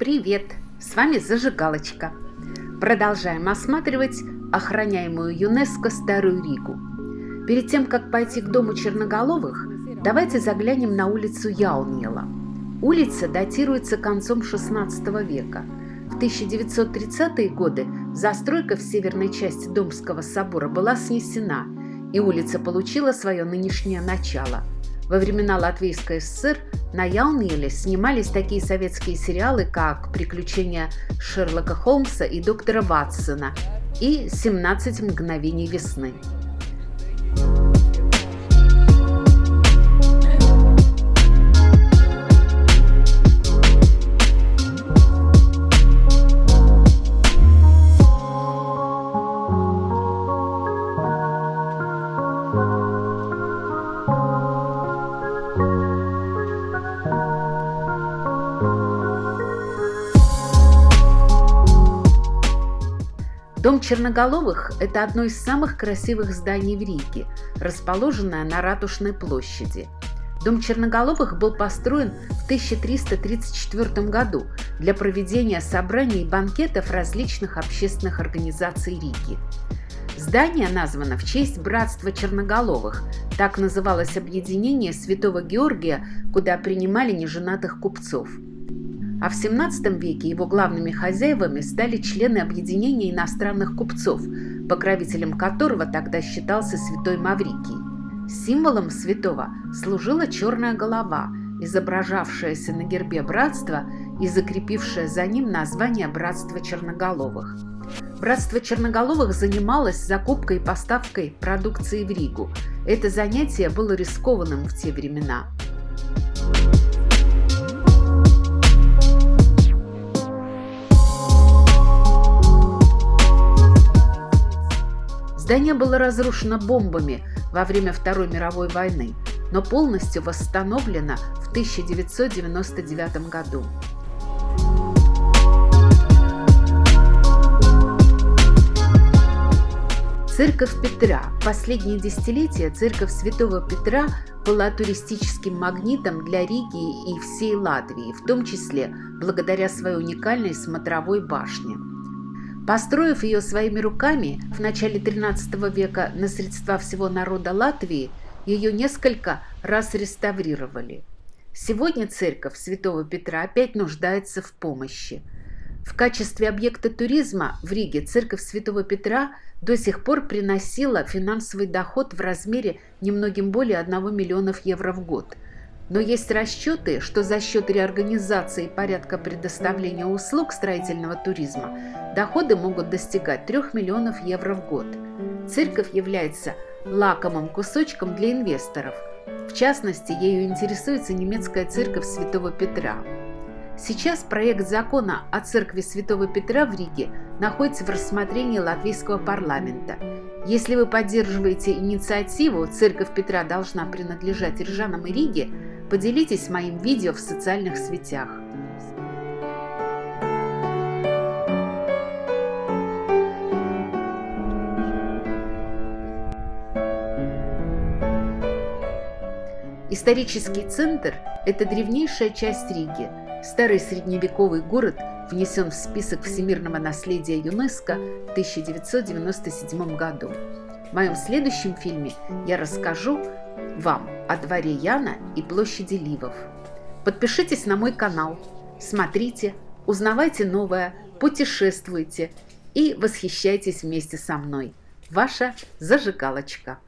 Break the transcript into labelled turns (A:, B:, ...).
A: Привет! С вами Зажигалочка. Продолжаем осматривать охраняемую ЮНЕСКО Старую Ригу. Перед тем, как пойти к дому черноголовых, давайте заглянем на улицу Яунела. Улица датируется концом XVI века. В 1930-е годы застройка в северной части Домского собора была снесена, и улица получила свое нынешнее начало – во времена Латвийской ССР на Яунеле снимались такие советские сериалы, как «Приключения Шерлока Холмса и доктора Ватсона» и «17 мгновений весны». Дом Черноголовых – это одно из самых красивых зданий в Риге, расположенное на Ратушной площади. Дом Черноголовых был построен в 1334 году для проведения собраний и банкетов различных общественных организаций Риги. Здание названо в честь Братства Черноголовых, так называлось объединение Святого Георгия, куда принимали неженатых купцов – а в XVII веке его главными хозяевами стали члены объединения иностранных купцов, покровителем которого тогда считался святой Маврикий. Символом святого служила черная голова, изображавшаяся на гербе братства и закрепившая за ним название Братства Черноголовых. Братство Черноголовых занималось закупкой и поставкой продукции в Ригу. Это занятие было рискованным в те времена. Здание было разрушено бомбами во время Второй мировой войны, но полностью восстановлено в 1999 году. Церковь Петра. Последние десятилетия церковь Святого Петра была туристическим магнитом для Риги и всей Латвии, в том числе благодаря своей уникальной смотровой башне. Построив ее своими руками в начале XIII века на средства всего народа Латвии, ее несколько раз реставрировали. Сегодня церковь Святого Петра опять нуждается в помощи. В качестве объекта туризма в Риге церковь Святого Петра до сих пор приносила финансовый доход в размере немногим более 1 миллионов евро в год – но есть расчеты, что за счет реорганизации порядка предоставления услуг строительного туризма доходы могут достигать 3 миллионов евро в год. Церковь является лакомым кусочком для инвесторов. В частности, ею интересуется немецкая церковь Святого Петра. Сейчас проект закона о церкви Святого Петра в Риге находится в рассмотрении латвийского парламента. Если вы поддерживаете инициативу «Церковь Петра должна принадлежать Рижанам и Риге», Поделитесь моим видео в социальных сетях. Исторический центр – это древнейшая часть Риги. Старый средневековый город внесен в список всемирного наследия ЮНЕСКо в 1997 году. В моем следующем фильме я расскажу вам о дворе Яна и площади Ливов. Подпишитесь на мой канал, смотрите, узнавайте новое, путешествуйте и восхищайтесь вместе со мной. Ваша зажигалочка.